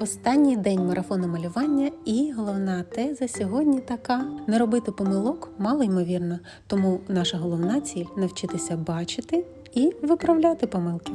Останній день марафону малювання і головна теза сьогодні така: не робити помилок мало ймовірно, тому наша головна ціль навчитися бачити і виправляти помилки.